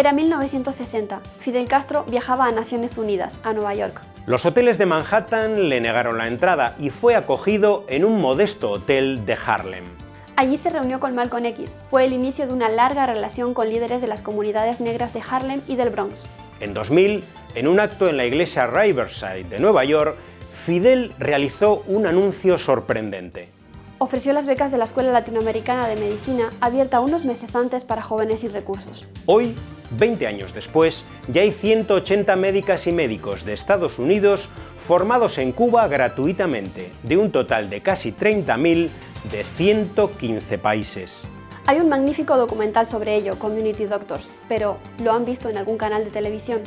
Era 1960. Fidel Castro viajaba a Naciones Unidas, a Nueva York. Los hoteles de Manhattan le negaron la entrada y fue acogido en un modesto hotel de Harlem. Allí se reunió con Malcolm X. Fue el inicio de una larga relación con líderes de las comunidades negras de Harlem y del Bronx. En 2000, en un acto en la iglesia Riverside de Nueva York, Fidel realizó un anuncio sorprendente. Ofreció las becas de la Escuela Latinoamericana de Medicina, abierta unos meses antes para jóvenes sin recursos. Hoy, 20 años después, ya hay 180 médicas y médicos de Estados Unidos formados en Cuba gratuitamente, de un total de casi 30.000 de 115 países. Hay un magnífico documental sobre ello, Community Doctors, pero ¿lo han visto en algún canal de televisión?